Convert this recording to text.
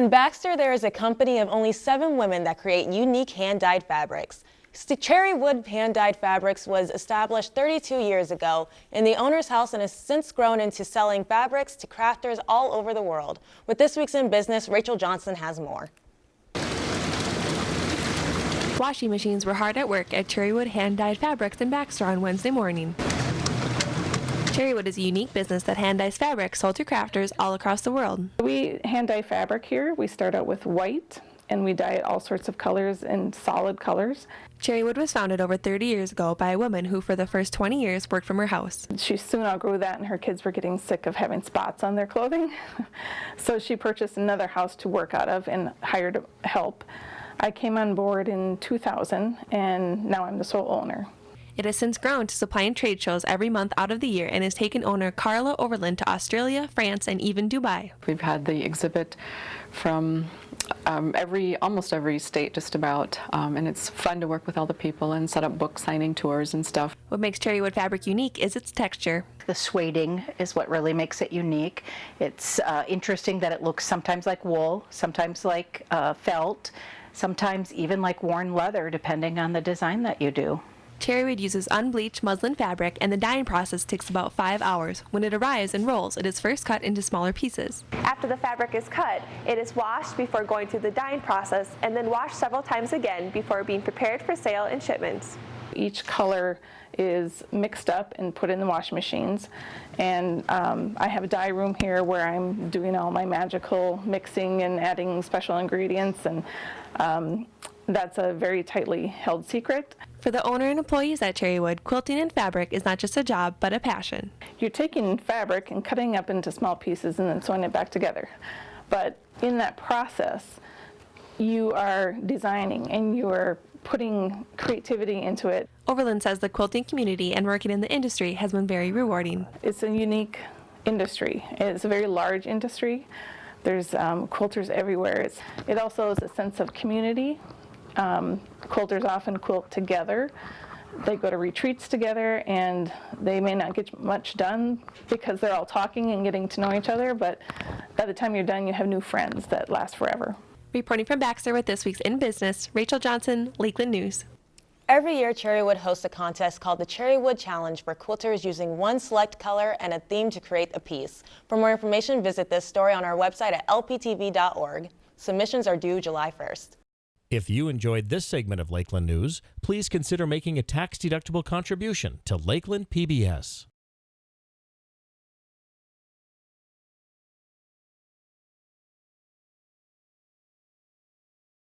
In Baxter, there is a company of only seven women that create unique hand-dyed fabrics. Cherrywood Hand-Dyed Fabrics was established 32 years ago in the owner's house and has since grown into selling fabrics to crafters all over the world. With this week's In Business, Rachel Johnson has more. Washing machines were hard at work at Cherrywood Hand-Dyed Fabrics in Baxter on Wednesday morning. Cherrywood is a unique business that hand dyes fabric sold to crafters all across the world. We hand dye fabric here. We start out with white and we dye it all sorts of colors and solid colors. Cherrywood was founded over 30 years ago by a woman who for the first 20 years worked from her house. She soon outgrew that and her kids were getting sick of having spots on their clothing. so she purchased another house to work out of and hired help. I came on board in 2000 and now I'm the sole owner. It has since grown to supply supplying trade shows every month out of the year and has taken owner Carla Overland to Australia, France, and even Dubai. We've had the exhibit from um, every, almost every state just about, um, and it's fun to work with all the people and set up book signing tours and stuff. What makes cherrywood fabric unique is its texture. The sueding is what really makes it unique. It's uh, interesting that it looks sometimes like wool, sometimes like uh, felt, sometimes even like worn leather depending on the design that you do. Cherrywood uses unbleached muslin fabric and the dyeing process takes about five hours. When it arrives and rolls, it is first cut into smaller pieces. After the fabric is cut, it is washed before going through the dyeing process and then washed several times again before being prepared for sale and shipments. Each color is mixed up and put in the washing machines and um, I have a dye room here where I'm doing all my magical mixing and adding special ingredients and um, that's a very tightly held secret. For the owner and employees at Cherrywood, quilting and fabric is not just a job, but a passion. You're taking fabric and cutting up into small pieces and then sewing it back together. But in that process, you are designing and you are putting creativity into it. Overland says the quilting community and working in the industry has been very rewarding. It's a unique industry. It's a very large industry. There's um, quilters everywhere. It's, it also is a sense of community um, quilters often quilt together. They go to retreats together and they may not get much done because they're all talking and getting to know each other, but by the time you're done, you have new friends that last forever. Reporting from Baxter with this week's In Business, Rachel Johnson, Lakeland News. Every year, Cherrywood hosts a contest called the Cherrywood Challenge for quilters using one select color and a theme to create a piece. For more information, visit this story on our website at lptv.org. Submissions are due July 1st. If you enjoyed this segment of Lakeland News, please consider making a tax-deductible contribution to Lakeland PBS.